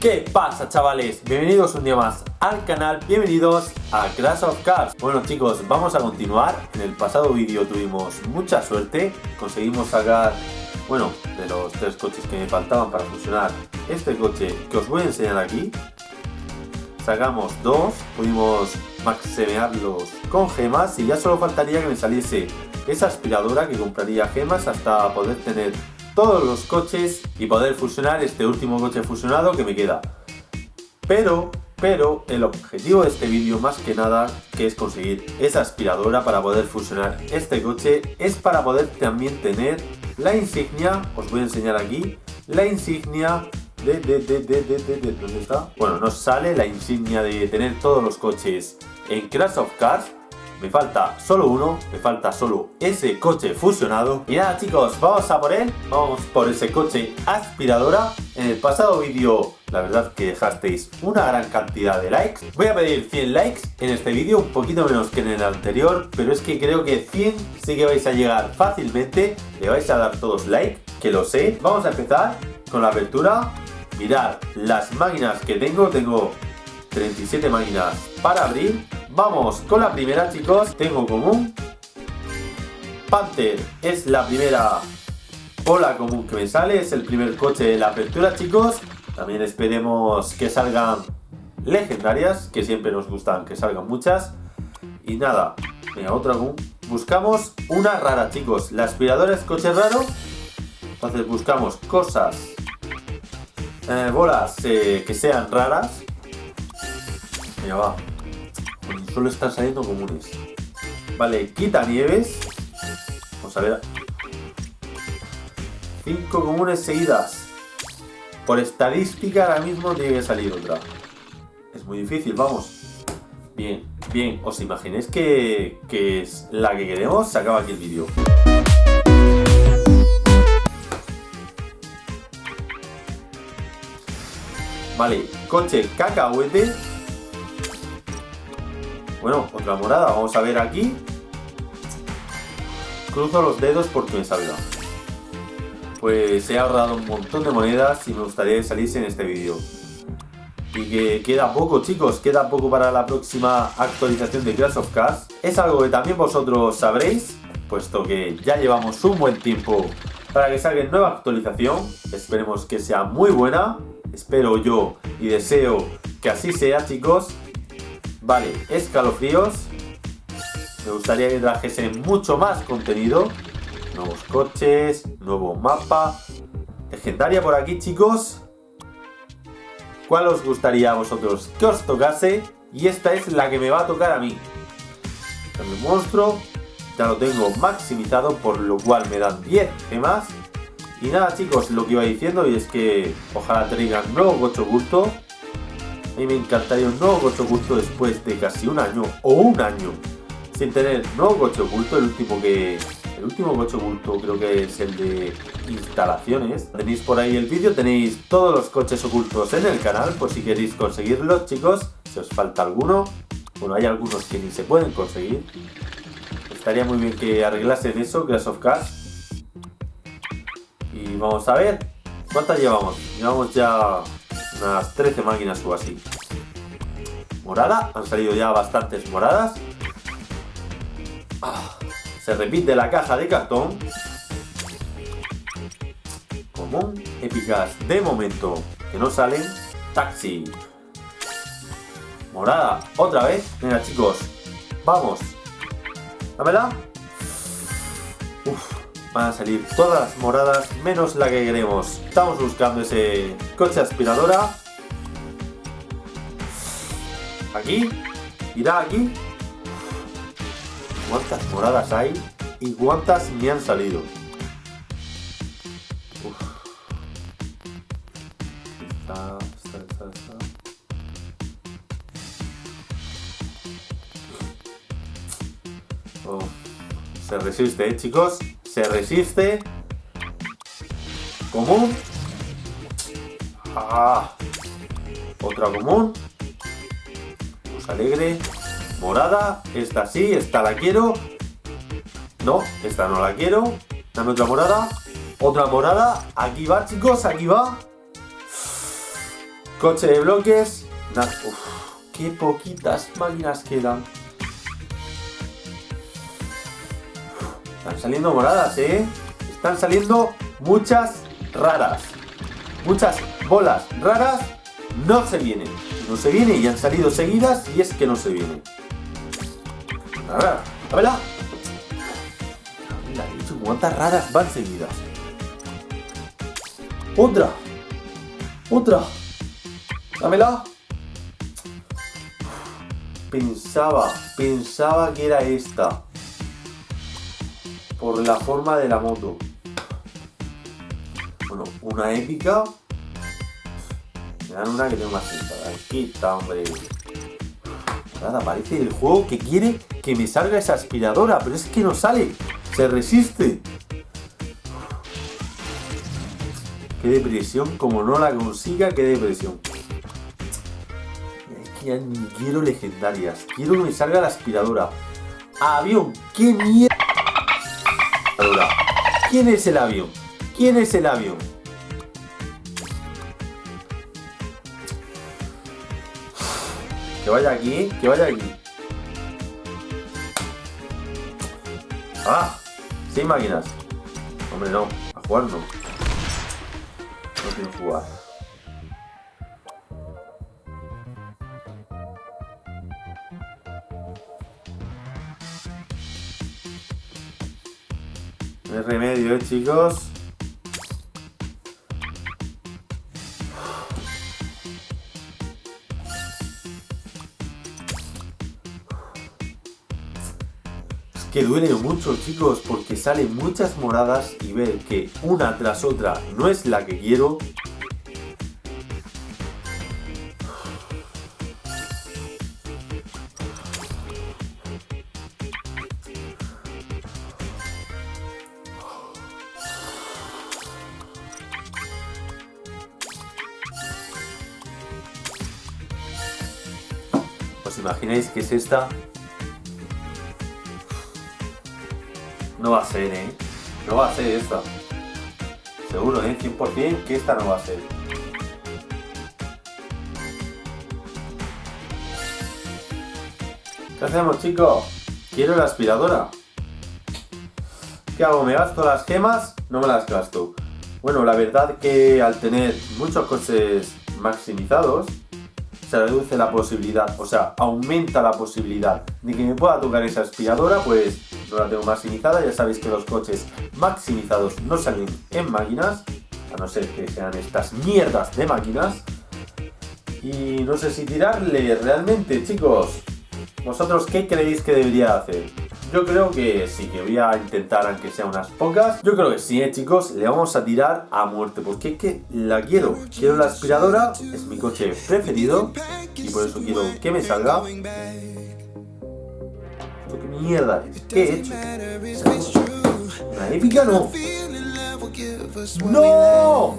¿Qué pasa chavales? Bienvenidos un día más al canal, bienvenidos a Clash of Cars Bueno chicos, vamos a continuar. En el pasado vídeo tuvimos mucha suerte. Conseguimos sacar, bueno, de los tres coches que me faltaban para funcionar Este coche que os voy a enseñar aquí. Sacamos dos, pudimos maximearlos con gemas Y ya solo faltaría que me saliese esa aspiradora que compraría gemas hasta poder tener todos los coches y poder fusionar este último coche fusionado que me queda. Pero, pero el objetivo de este vídeo más que nada que es conseguir esa aspiradora para poder fusionar este coche es para poder también tener la insignia, os voy a enseñar aquí, la insignia de, de, de, de, de, de, ¿dónde está? Bueno, nos sale la insignia de tener todos los coches en Crash of Cars me falta solo uno, me falta solo ese coche fusionado. Y nada chicos, vamos a por él, vamos por ese coche aspiradora. En el pasado vídeo, la verdad que dejasteis una gran cantidad de likes. Voy a pedir 100 likes en este vídeo, un poquito menos que en el anterior, pero es que creo que 100 sí que vais a llegar fácilmente. Le vais a dar todos like, que lo sé. Vamos a empezar con la apertura. Mirad las máquinas que tengo, tengo 37 máquinas para abrir Vamos con la primera, chicos. Tengo común. Panther es la primera bola común que me sale. Es el primer coche de la apertura, chicos. También esperemos que salgan legendarias, que siempre nos gustan que salgan muchas. Y nada, venga, otra común. Buscamos una rara, chicos. La aspiradora es coche raro. Entonces buscamos cosas, eh, bolas eh, que sean raras. Venga, va solo están saliendo comunes. Vale, quita nieves. Vamos a ver. Cinco comunes seguidas. Por estadística ahora mismo tiene que salir otra. Es muy difícil, vamos. Bien, bien. ¿Os imagináis que, que es la que queremos? Se acaba aquí el vídeo. Vale, coche cacahuete bueno, otra morada. Vamos a ver aquí. Cruzo los dedos porque me salga. Pues he ahorrado un montón de monedas y me gustaría que saliese en este vídeo. Y que queda poco chicos, queda poco para la próxima actualización de Clash of Cars. Es algo que también vosotros sabréis, puesto que ya llevamos un buen tiempo para que salga nueva actualización. Esperemos que sea muy buena. Espero yo y deseo que así sea chicos. Vale, escalofríos. Me gustaría que trajesen mucho más contenido. Nuevos coches, nuevo mapa. Legendaria por aquí, chicos. ¿Cuál os gustaría a vosotros que os tocase? Y esta es la que me va a tocar a mí. El monstruo ya lo tengo maximizado, por lo cual me dan 10 gemas. Y nada chicos, lo que iba diciendo y es que ojalá traigan nuevo gocho oculto mí me encantaría un nuevo coche oculto después de casi un año o un año sin tener nuevo coche oculto. El último que el último coche oculto creo que es el de instalaciones. Tenéis por ahí el vídeo, tenéis todos los coches ocultos en el canal por si queréis conseguirlos, chicos. Si os falta alguno, bueno, hay algunos que ni se pueden conseguir. Estaría muy bien que arreglasen eso, Clash of Cars. Y vamos a ver, ¿cuántas llevamos? Llevamos ya unas 13 máquinas o así. Morada, han salido ya bastantes moradas. Ah, se repite la caja de cartón. Común, épicas de momento, que no salen. Taxi. Morada, otra vez. Venga chicos, vamos. Dámela. Van a salir todas las moradas menos la que queremos. Estamos buscando ese coche aspiradora. Aquí. Irá aquí. ¿Cuántas moradas hay? ¿Y cuántas me han salido? Oh. Se resiste, ¿eh, chicos? Se resiste. Común. Ah, otra común. Alegre. Morada. Esta sí, esta la quiero. No, esta no la quiero. Dame otra morada. Otra morada. Aquí va, chicos, aquí va. Coche de bloques. Uf, qué poquitas máquinas quedan. Están saliendo moradas, ¿eh? Están saliendo muchas raras. Muchas bolas raras no se vienen. No se vienen y han salido seguidas y es que no se vienen. A ver, a verla. ¿Cuántas raras van seguidas? Otra. Otra. Dámela. Pensaba, pensaba que era esta. Por la forma de la moto. Bueno, una épica. Me dan una que tengo más pinta. Aquí está, hombre. Nada, parece el juego que quiere que me salga esa aspiradora, pero es que no sale. Se resiste. Qué depresión, como no la consiga, qué depresión. Es que ya ni quiero legendarias. Quiero que me salga la aspiradora. Avión, qué mierda. ¿Quién es el avión? ¿Quién es el avión? Que vaya aquí, que vaya aquí. ¡Ah! Sin máquinas. Hombre, no. A jugar no. No quiero jugar. Remedio, ¿eh, chicos? que duele mucho chicos porque salen muchas moradas y ver que una tras otra no es la que quiero ¿Os imagináis que es esta? No va a ser, ¿eh? No va a ser esta. Seguro, ¿eh? 100% que esta no va a ser. ¿Qué hacemos, chicos? Quiero la aspiradora. ¿Qué hago? ¿Me gasto las gemas? No me las gasto. Bueno, la verdad que al tener muchos coches maximizados, se reduce la posibilidad, o sea, aumenta la posibilidad de que me pueda tocar esa aspiradora, pues no la tengo maximizada, ya sabéis que los coches maximizados no salen en máquinas, a no ser que sean estas mierdas de máquinas. Y no sé si tirarle realmente, chicos. ¿Vosotros qué creéis que debería hacer? Yo creo que sí, que voy a intentar aunque sea unas pocas. Yo creo que sí, ¿eh, chicos. Le vamos a tirar a muerte. Porque es que la quiero. Quiero la aspiradora. Es mi coche preferido. Y por eso quiero que me salga. ¿Esto qué mierda? ¿Qué he hecho? ¿Una épica? No. ¡No!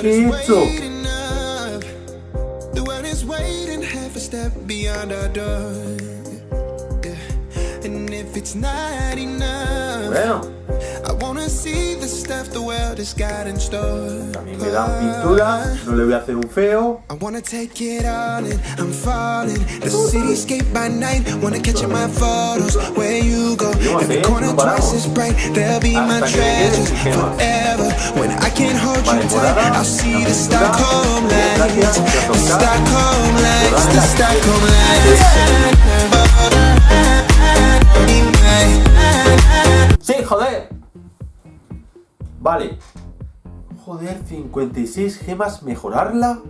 ¿Qué he hecho? Bueno. También me dan pintura, no le voy a hacer un feo. I wanna take it all in, I'm falling. The cityscape by night, wanna catch in my photos. Where you go, every corner twice as bright. They'll be my treasures forever. When I can't hold you tight, I'll see the Stockholm lights. The Stockholm lights, the Stockholm lights. ¡Sí, joder! Vale. Joder, 56 gemas, ¿mejorarla?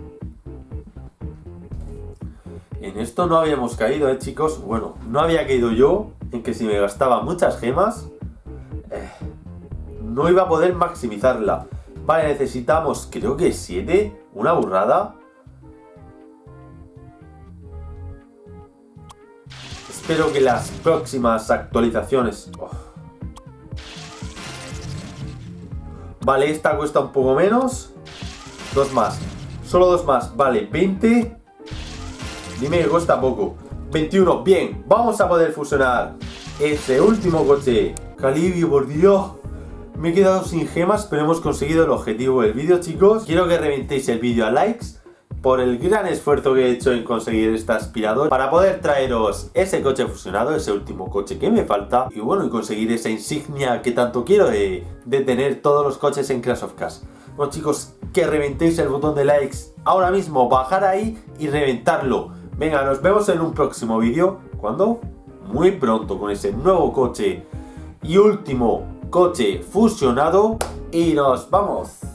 En esto no habíamos caído, ¿eh, chicos? Bueno, no había caído yo en que si me gastaba muchas gemas, eh, no iba a poder maximizarla. Vale, necesitamos, creo que 7, una burrada. Espero que las próximas actualizaciones... Vale, esta cuesta un poco menos. Dos más. Solo dos más. Vale, 20. Dime que cuesta poco. 21. Bien, vamos a poder fusionar ese último coche. Calibio, por Dios. Me he quedado sin gemas, pero hemos conseguido el objetivo del vídeo, chicos. Quiero que reventéis el vídeo a likes por el gran esfuerzo que he hecho en conseguir este aspirador para poder traeros ese coche fusionado, ese último coche que me falta y bueno, y conseguir esa insignia que tanto quiero de, de tener todos los coches en Clash of Cars. Bueno chicos, que reventéis el botón de likes ahora mismo, bajar ahí y reventarlo. Venga, nos vemos en un próximo vídeo, ¿cuándo? Muy pronto con ese nuevo coche y último coche fusionado y nos vamos.